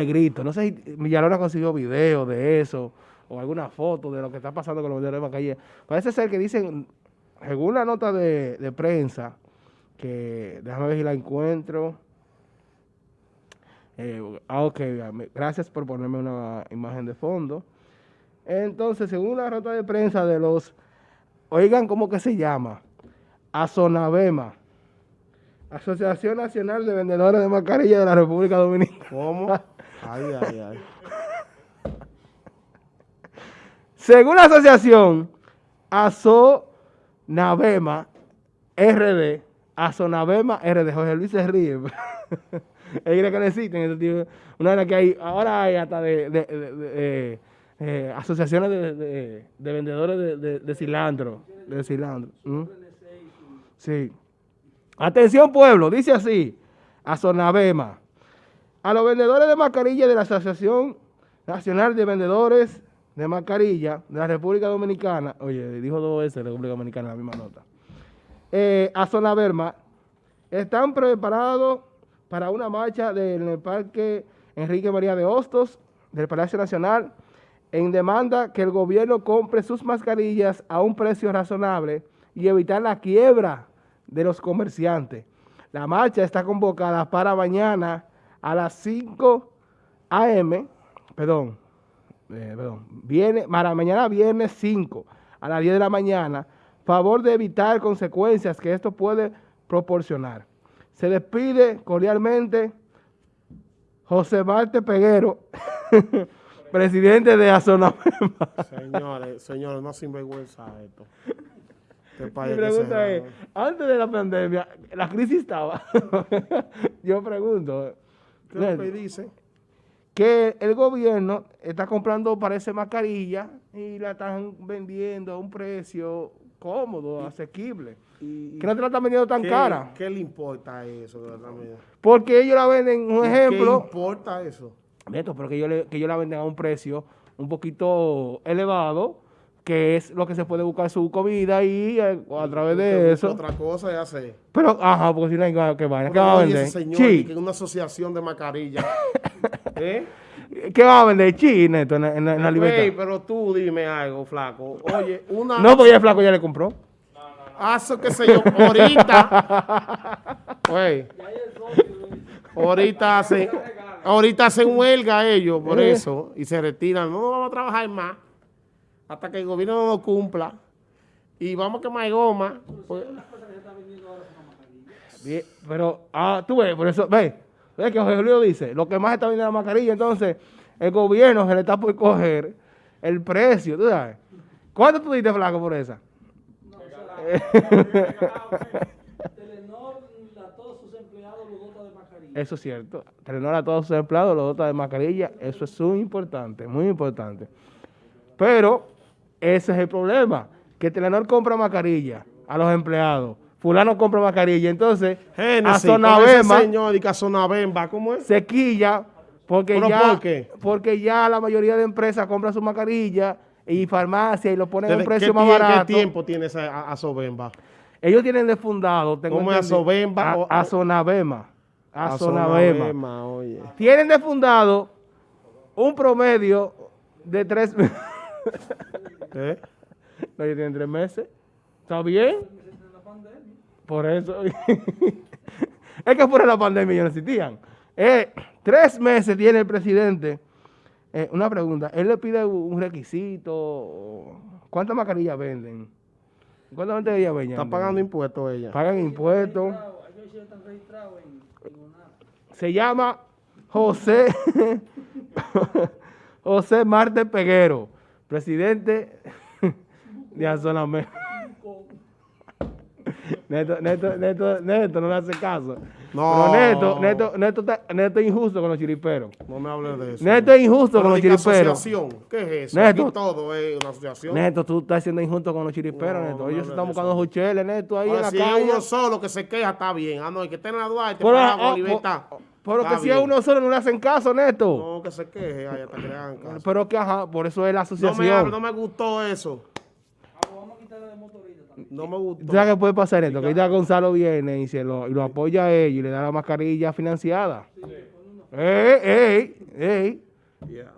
el grito. No sé si Villalona consiguió video de eso o alguna foto de lo que está pasando con los vendedores de mascarilla. Parece ser que dicen, según la nota de, prensa, que déjame ver si la encuentro. Eh, ah, ok, gracias por ponerme una imagen de fondo. Entonces, según la nota de prensa de los, oigan cómo que se llama, Azonabema, Asociación Nacional de Vendedores de Mascarillas de la República Dominicana. ¿Cómo? Ay, ay, ay. Según la asociación, Azonavema RD, Azonavema RD, Jorge Luis se ríe. No existen. Una vez que hay, ahora hay hasta de, de, de, eh, asociaciones de, vendedores de, cilantro. De cilantro. Sí. Atención pueblo, dice así, Azonavema a los vendedores de mascarilla de la Asociación Nacional de Vendedores de Mascarilla de la República Dominicana, oye, dijo dos veces República Dominicana en la misma nota, eh, a Zona Berma, están preparados para una marcha en el Parque Enrique María de Hostos del Palacio Nacional en demanda que el gobierno compre sus mascarillas a un precio razonable y evitar la quiebra de los comerciantes. La marcha está convocada para mañana a las 5 a.m., perdón, eh, perdón, viene, para mañana viernes 5 a las 10 de la mañana, favor de evitar consecuencias que esto puede proporcionar. Se despide cordialmente José Marte Peguero, presidente de Azona. Señores, señores, no sinvergüenza esto. Mi pregunta es, antes de la pandemia, la crisis estaba. Yo pregunto, ¿Qué que dice? Que el gobierno está comprando, parece, mascarilla y la están vendiendo a un precio cómodo, asequible. Y, que no te la están vendiendo tan cara. ¿Qué le importa eso? Porque ellos la venden, un ejemplo. ¿Qué importa eso? Neto, pero que ellos, que ellos la venden a un precio un poquito elevado que es lo que se puede buscar su comida y eh, a, través de eso. Otra cosa ya sé. Pero, ajá, porque si no hay que vaya. ¿Qué va a vender? Señor, que es una asociación de mascarillas. ¿Eh? ¿Qué va a vender? Chi, Neto, en, en, la libertad. pero tú dime algo, flaco. Oye, una... No, porque ya el flaco ya le compró. No, no, no. Eso qué sé yo, ahorita. Ahorita hacen, ahorita hacen huelga ellos por ¿Eh? eso y se retiran. No, no vamos a trabajar más hasta que el gobierno no lo cumpla. Y vamos a quemar goma. Pues. pero, ah, tú ves, por eso, ve, ve que José Julio dice, lo que más está vendiendo la mascarilla, entonces el gobierno se le está por coger el precio, tú sabes. ¿Cuánto tú diste, flaco, por esa? No, Telenor a todos sus empleados los dota de mascarilla. Eso es cierto. Telenor a todos sus empleados los dota de mascarilla. Eso es muy importante, muy importante. Pero ese es el problema, que Telenor compra mascarilla a los empleados. Fulano compra mascarilla. Entonces, a Sonabemba, señor, y que a ¿cómo es? Se quilla porque ya, porque ya la mayoría de empresas compran su mascarilla y farmacia y lo ponen a un precio más barato. ¿Qué tiempo tiene esa Azobemba? Ellos tienen de fundado, tengo ¿Cómo es Azobemba? A, Azonabema. oye. Tienen de fundado un promedio de tres ¿Eh? No, ellos tienen tres meses. ¿Está bien? Por eso. es que fuera la pandemia ellos no existían. Eh, tres meses tiene el presidente. Eh, una pregunta, él le pide un requisito. ¿Cuántas mascarillas venden? ¿Cuántas mascarillas venden? Están pagando impuestos ella. Pagan impuestos. Se llama José José Marte Peguero presidente de Azoname. Neto, Neto, Neto, Neto, no le hace caso. No. Neto, Neto, Neto, Neto es injusto con los chiriperos. No me hables de eso. Neto es injusto con los chiriperos. asociación? ¿Qué es eso? Neto, todo es una asociación. Neto, tú estás siendo injusto con los chiriperos, Neto. Ellos están buscando jucheles, Neto, ahí en la si calle. Uno solo que se queja, está bien. Ah, no, hay que tener la Duarte para la libertad. Pero que si a uno solo no le hacen caso, Neto. No, que se queje, ay, hasta que le hagan caso. Pero que, ajá, por eso es la asociación. No me, no me gustó eso. vamos a quitarle de motorista también. No me gustó. ¿Sabes qué puede pasar esto? Que ya Gonzalo viene y, se lo, y lo apoya a ellos y le da la mascarilla financiada. Sí. ¡Ey, ey, ey! Yeah.